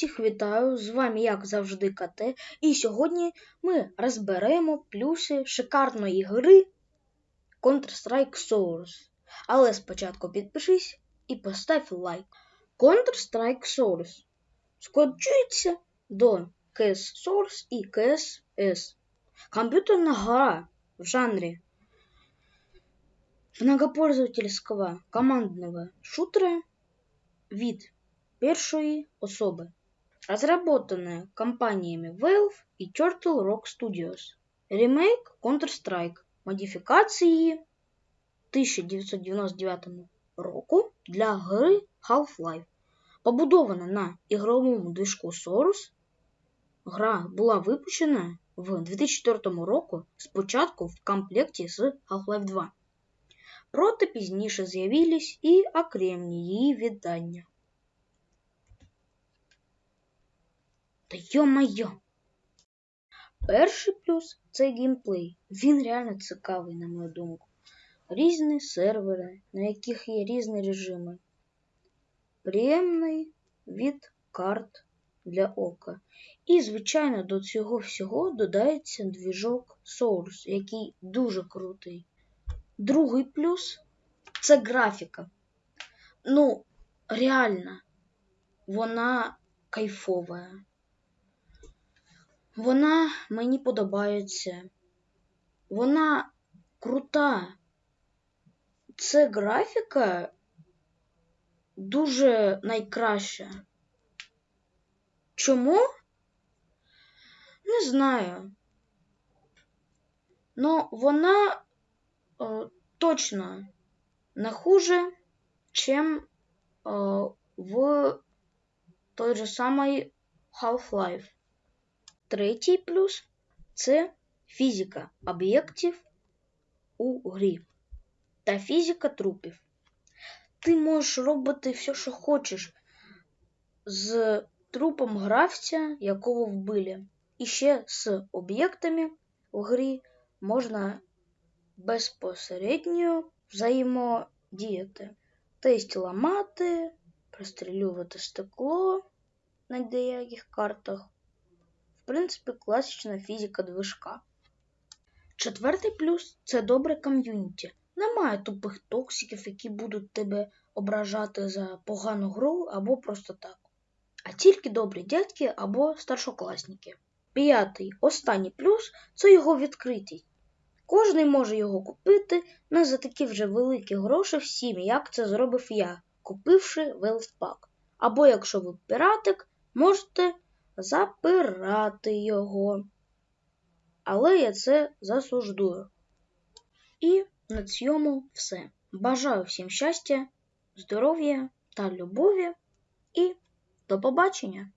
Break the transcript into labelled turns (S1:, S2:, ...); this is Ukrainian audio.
S1: всіх вітаю! З вами, як завжди, КТ. І сьогодні ми розберемо плюси шикарної гри Counter-Strike Source. Але спочатку підпишись і постав лайк. Counter-Strike Source скорочується до CS Source і CSS. Комп'ютерна гра в жанре многопользовательского командного шутера від першої особи, разработанная компаниями Valve и Turtle Rock Studios. Ремейк Counter-Strike модифікації 1999 року для гри Half-Life. Побудована на ігровому движку Source, гра була випущена в 2004 року спочатку в комплекті з Half-Life 2. Проте пізніше з'явились і окремі її віддання. Та йо-майо! Перший плюс це геймплей. Він реально цікавий, на мою думку. Різні сервери, на яких є різні режими. Приємний від карт для ока. І, звичайно, до цього всього додається двіжок Source, який дуже крутий. Другий плюс це графіка. Ну, реально, вона кайфова. Вона мені подобається. Вона крута. Це графіка дуже найкраща. Чому? Не знаю. Но вона о, точно не хуже, чем о, в той же самой Half-Life. Третій плюс це фізика об'єктів у грі та фізика трупів. Ти можеш робити все, що хочеш з трупом гравця, якого вбили. І ще з об'єктами в грі можна безпосередньо взаємодіяти. Тобто ламати, прострілювати стекло на деяких картах. Принципі, класична фізика движка. Четвертий плюс це добре ком'юніті. Немає тупих токсиків, які будуть тебе ображати за погану гру або просто так. А тільки добрі дядьки або старшокласники. П'ятий, останній плюс це його відкритість. Кожний може його купити не за такі вже великі гроші всім, як це зробив я, купивши велфпак. Або якщо ви піратик, можете запирати його. Але я це засуждую. І на цьому все. Бажаю всім щастя, здоров'я та любові і до побачення!